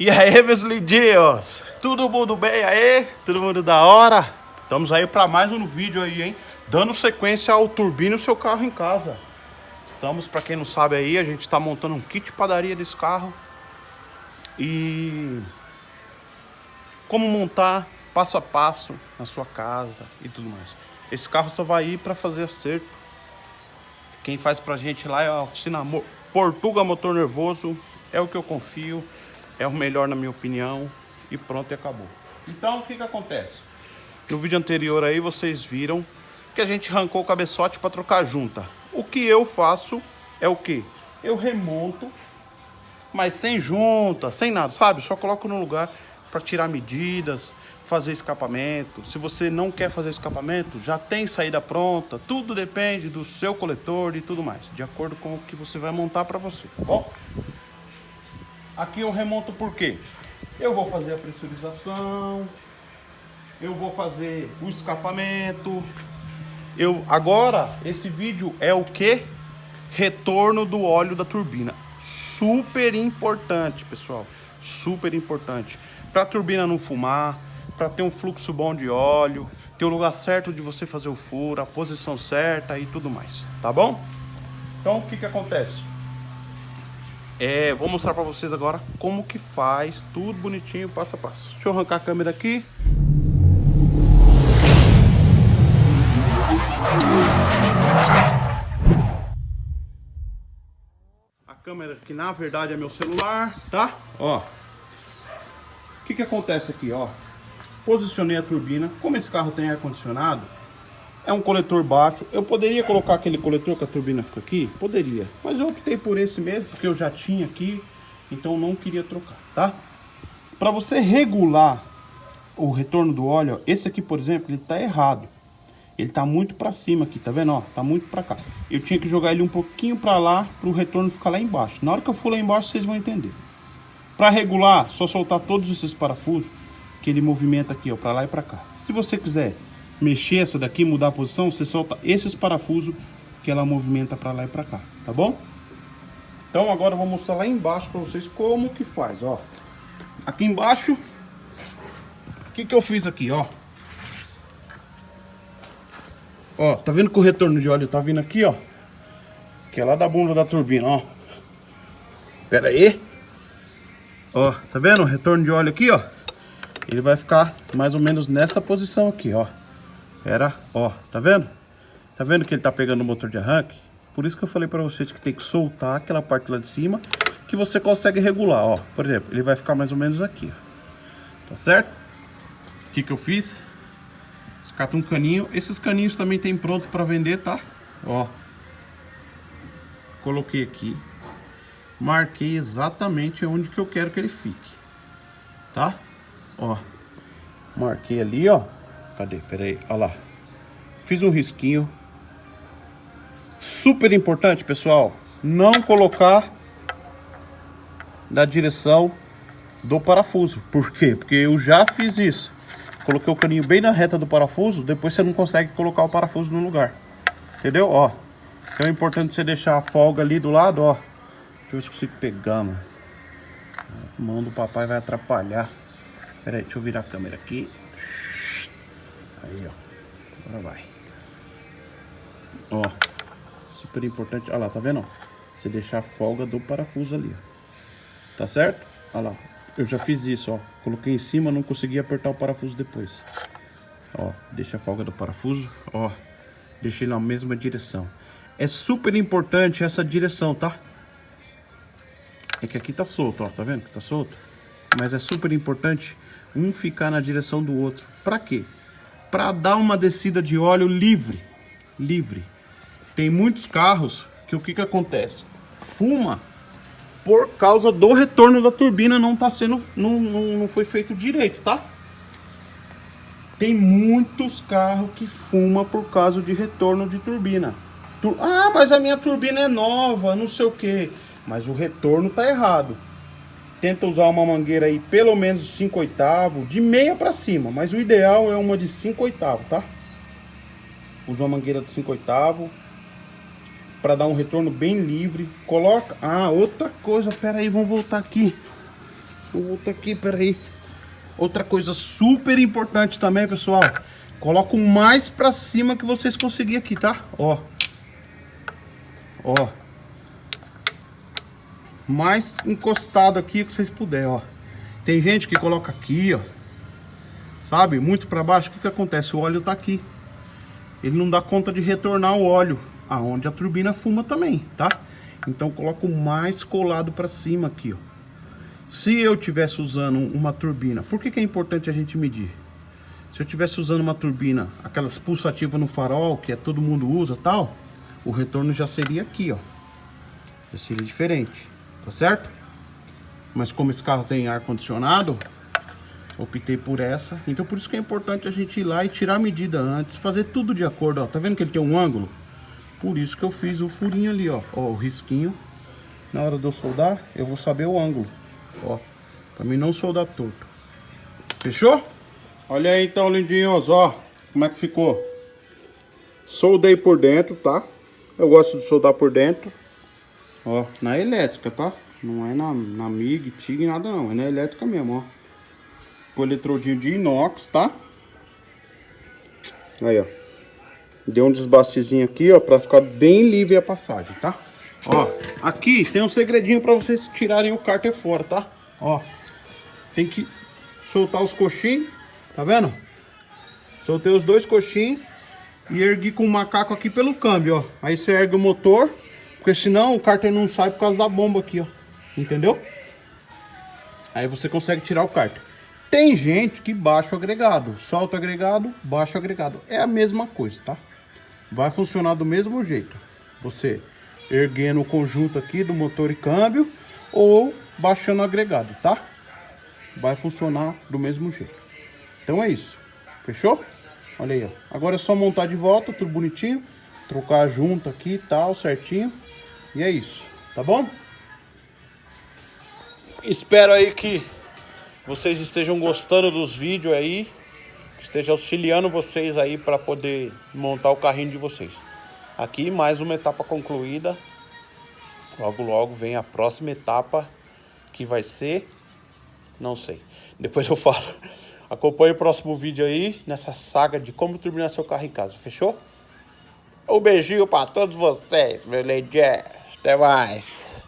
E aí, meus lindinhos? Tudo mundo bem aí? Todo mundo da hora? Estamos aí para mais um vídeo aí, hein? Dando sequência ao turbino seu carro em casa. Estamos, para quem não sabe aí, a gente está montando um kit padaria desse carro. E como montar passo a passo na sua casa e tudo mais. Esse carro só vai ir para fazer acerto. Quem faz pra gente lá é a oficina Portuga Motor Nervoso. É o que eu confio é o melhor na minha opinião e pronto e acabou. Então o que que acontece? No vídeo anterior aí vocês viram que a gente arrancou o cabeçote para trocar junta. O que eu faço é o que? Eu remonto, mas sem junta, sem nada, sabe? Só coloco no lugar para tirar medidas, fazer escapamento. Se você não quer fazer escapamento, já tem saída pronta. Tudo depende do seu coletor e tudo mais, de acordo com o que você vai montar para você, tá bom? Aqui eu remonto por quê? Eu vou fazer a pressurização, eu vou fazer o escapamento. Eu agora esse vídeo é o que? Retorno do óleo da turbina. Super importante, pessoal. Super importante. Para a turbina não fumar, para ter um fluxo bom de óleo, ter o lugar certo de você fazer o furo, a posição certa e tudo mais, tá bom? Então o que que acontece? É, vou mostrar para vocês agora como que faz tudo bonitinho, passo a passo. Deixa eu arrancar a câmera aqui. A câmera que na verdade é meu celular, tá? Ó. O que que acontece aqui, ó? Posicionei a turbina. Como esse carro tem ar-condicionado, é um coletor baixo. Eu poderia colocar aquele coletor que a turbina fica aqui? Poderia. Mas eu optei por esse mesmo, porque eu já tinha aqui. Então não queria trocar, tá? Para você regular o retorno do óleo, ó, esse aqui, por exemplo, ele tá errado. Ele tá muito para cima aqui, tá vendo? Ó, tá muito para cá. Eu tinha que jogar ele um pouquinho para lá, para o retorno ficar lá embaixo. Na hora que eu for lá embaixo, vocês vão entender. Para regular, só soltar todos esses parafusos, que ele movimenta aqui, ó, para lá e para cá. Se você quiser mexer essa daqui, mudar a posição, você solta esses parafusos que ela movimenta para lá e para cá, tá bom? Então agora eu vou mostrar lá embaixo para vocês como que faz, ó. Aqui embaixo, o que que eu fiz aqui, ó. Ó, tá vendo que o retorno de óleo tá vindo aqui, ó. Que é lá da bunda da turbina, ó. Pera aí. Ó, tá vendo o retorno de óleo aqui, ó? Ele vai ficar mais ou menos nessa posição aqui, ó. Era, ó, tá vendo? Tá vendo que ele tá pegando o motor de arranque? Por isso que eu falei pra vocês que tem que soltar aquela parte lá de cima que você consegue regular, ó. Por exemplo, ele vai ficar mais ou menos aqui, ó. Tá certo? O que que eu fiz? Escata um caninho. Esses caninhos também tem pronto pra vender, tá? Ó. Coloquei aqui. Marquei exatamente onde que eu quero que ele fique. Tá? Ó. Marquei ali, ó. Cadê? Pera aí, olha lá. Fiz um risquinho. Super importante, pessoal, não colocar na direção do parafuso. Por quê? Porque eu já fiz isso. Coloquei o caninho bem na reta do parafuso, depois você não consegue colocar o parafuso no lugar. Entendeu? Ó. Então é importante você deixar a folga ali do lado, ó. Deixa eu ver se consigo pegar, mano. A mão do papai vai atrapalhar. Pera aí, deixa eu virar a câmera aqui. Aí, ó. Agora vai. Ó. Super importante. Olha lá, tá vendo? Você deixar a folga do parafuso ali, ó. Tá certo? Olha lá. Eu já fiz isso, ó. Coloquei em cima, não consegui apertar o parafuso depois. Ó, deixa a folga do parafuso, ó. Deixei na mesma direção. É super importante essa direção, tá? É que aqui tá solto, ó. Tá vendo que tá solto? Mas é super importante um ficar na direção do outro. Pra quê? Para dar uma descida de óleo livre. Livre. Tem muitos carros que o que, que acontece? Fuma por causa do retorno da turbina não tá sendo não, não, não foi feito direito, tá? Tem muitos carros que fuma por causa de retorno de turbina. Ah, mas a minha turbina é nova, não sei o que. Mas o retorno tá errado. Tenta usar uma mangueira aí pelo menos 5 oitavos, de meia para cima, mas o ideal é uma de 5 oitavos, tá? Usa uma mangueira de 5 oitavos para dar um retorno bem livre. Coloca... Ah, outra coisa, pera aí, vamos voltar aqui. Vou voltar aqui, peraí. Outra coisa super importante também, pessoal. Coloca o mais pra cima que vocês conseguirem aqui, tá? Ó. Ó. Mais encostado aqui que vocês puderem, ó. Tem gente que coloca aqui, ó. Sabe? Muito pra baixo. O que que acontece? O óleo tá aqui. Ele não dá conta de retornar o óleo. Aonde a turbina fuma também, tá? Então coloco mais colado pra cima aqui, ó. Se eu tivesse usando uma turbina, por que, que é importante a gente medir? Se eu tivesse usando uma turbina, aquelas pulsativas no farol, que é todo mundo usa tal, o retorno já seria aqui, ó. Já seria diferente, tá certo? Mas como esse carro tem ar-condicionado, optei por essa. Então por isso que é importante a gente ir lá e tirar a medida antes, fazer tudo de acordo, ó. Tá vendo que ele tem um ângulo? Por isso que eu fiz o furinho ali, ó. Ó, o risquinho. Na hora de eu soldar, eu vou saber o ângulo. Ó, pra mim não soldar torto. Fechou? Olha aí então, lindinhos, ó. Como é que ficou. Soldei por dentro, tá? Eu gosto de soldar por dentro. Ó, na elétrica, tá? Não é na, na MIG, TIG, nada não. É na elétrica mesmo, ó. Com eletrodinho de inox, tá? Aí, ó. Deu um desbastezinho aqui, ó, pra ficar bem livre a passagem, tá? Ó, aqui tem um segredinho pra vocês tirarem o cárter fora, tá? Ó, tem que soltar os coxinhos, tá vendo? Soltei os dois coxinhos e ergui com o macaco aqui pelo câmbio, ó. Aí você ergue o motor, porque senão o cárter não sai por causa da bomba aqui, ó. Entendeu? Aí você consegue tirar o cárter. Tem gente que baixa o agregado, solta o agregado, baixa o agregado. É a mesma coisa, tá? Vai funcionar do mesmo jeito. Você erguendo o conjunto aqui do motor e câmbio ou baixando o agregado, tá? Vai funcionar do mesmo jeito. Então é isso. Fechou? Olha aí, ó. Agora é só montar de volta, tudo bonitinho. Trocar junto aqui e tal, certinho. E é isso, tá bom? Espero aí que vocês estejam gostando dos vídeos aí. Esteja auxiliando vocês aí para poder montar o carrinho de vocês. Aqui mais uma etapa concluída. Logo, logo vem a próxima etapa que vai ser... Não sei. Depois eu falo. Acompanhe o próximo vídeo aí nessa saga de como turbinar seu carro em casa. Fechou? Um beijinho para todos vocês, meu lady. Até mais.